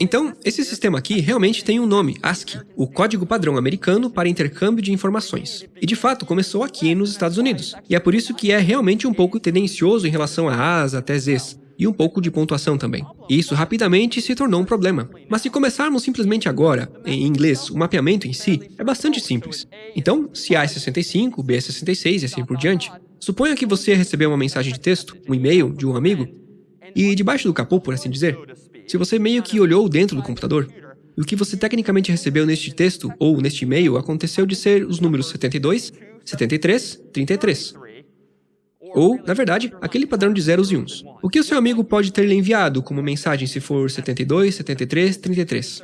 Então, esse sistema aqui realmente tem um nome, ASCII, o Código Padrão Americano para Intercâmbio de Informações. E de fato, começou aqui nos Estados Unidos. E é por isso que é realmente um pouco tendencioso em relação a As até Zs, e um pouco de pontuação também. E isso rapidamente se tornou um problema. Mas se começarmos simplesmente agora, em inglês, o mapeamento em si é bastante simples. Então, se A é 65, B é 66 e assim por diante, suponha que você recebeu uma mensagem de texto, um e-mail de um amigo, e debaixo do capô, por assim dizer, se você meio que olhou dentro do computador, o que você tecnicamente recebeu neste texto ou neste e-mail aconteceu de ser os números 72, 73, 33. Ou, na verdade, aquele padrão de zeros e uns. O que o seu amigo pode ter lhe enviado como mensagem se for 72, 73, 33?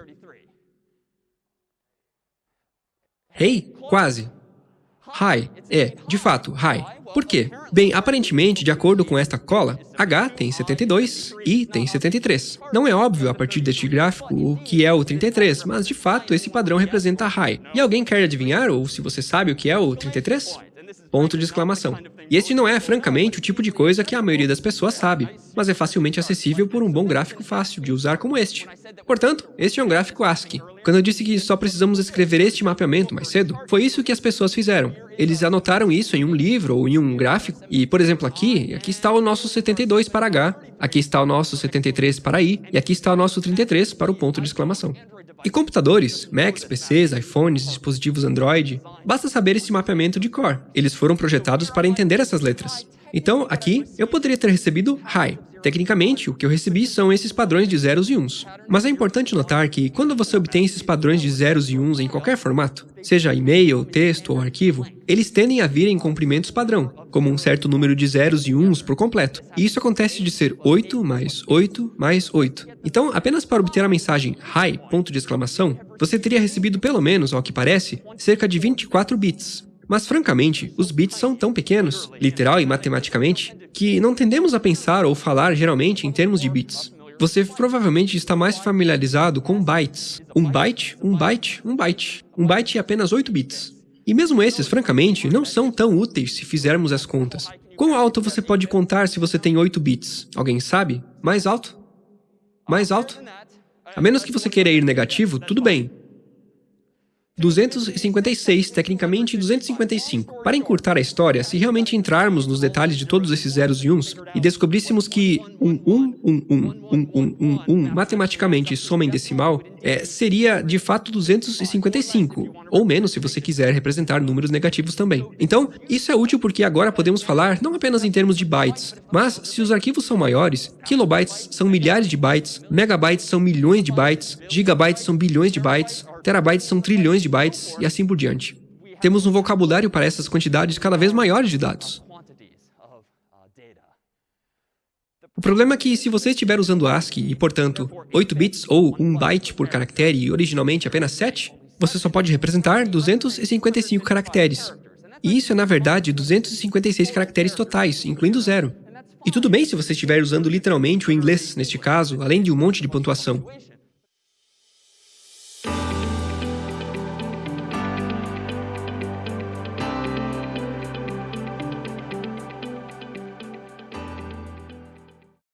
Hey? Quase. Hi. É, de fato, hi. Por quê? Bem, aparentemente, de acordo com esta cola, H tem 72, I tem 73. Não é óbvio a partir deste gráfico o que é o 33, mas de fato esse padrão representa high. E alguém quer adivinhar, ou se você sabe o que é o 33? Ponto de exclamação. E este não é, francamente, o tipo de coisa que a maioria das pessoas sabe, mas é facilmente acessível por um bom gráfico fácil de usar como este. Portanto, este é um gráfico ASCII. Quando eu disse que só precisamos escrever este mapeamento mais cedo, foi isso que as pessoas fizeram. Eles anotaram isso em um livro ou em um gráfico, e, por exemplo, aqui, aqui está o nosso 72 para H, aqui está o nosso 73 para I, e aqui está o nosso 33 para o ponto de exclamação. E computadores, Macs, PCs, iPhones, dispositivos Android, basta saber esse mapeamento de cor. Eles foram projetados para entender essas letras. Então, aqui, eu poderia ter recebido Hi. Tecnicamente, o que eu recebi são esses padrões de zeros e uns. Mas é importante notar que, quando você obtém esses padrões de zeros e uns em qualquer formato, seja e-mail, texto ou arquivo, eles tendem a vir em comprimentos padrão, como um certo número de zeros e uns por completo. E isso acontece de ser 8 mais 8 mais 8. Então, apenas para obter a mensagem Hi, ponto de exclamação, você teria recebido pelo menos, ao que parece, cerca de 24 bits. Mas, francamente, os bits são tão pequenos, literal e matematicamente, que não tendemos a pensar ou falar geralmente em termos de bits. Você provavelmente está mais familiarizado com bytes. Um byte, um byte, um byte. Um byte é apenas 8 bits. E mesmo esses, francamente, não são tão úteis se fizermos as contas. Quão alto você pode contar se você tem 8 bits? Alguém sabe? Mais alto? Mais alto? A menos que você queira ir negativo, tudo bem. 256, tecnicamente 255. Para encurtar a história, se realmente entrarmos nos detalhes de todos esses zeros e uns e descobríssemos que um 1, 1, 1, 1, 1, 1, 1 matematicamente soma em decimal, é, seria de fato 255, ou menos se você quiser representar números negativos também. Então, isso é útil porque agora podemos falar não apenas em termos de bytes, mas se os arquivos são maiores, kilobytes são milhares de bytes, megabytes são milhões de bytes, gigabytes são bilhões de bytes, terabytes são trilhões de bytes e assim por diante. Temos um vocabulário para essas quantidades cada vez maiores de dados. O problema é que se você estiver usando ASCII e, portanto, 8 bits ou 1 byte por caractere e originalmente apenas 7, você só pode representar 255 caracteres. E isso é, na verdade, 256 caracteres totais, incluindo zero. E tudo bem se você estiver usando literalmente o inglês, neste caso, além de um monte de pontuação.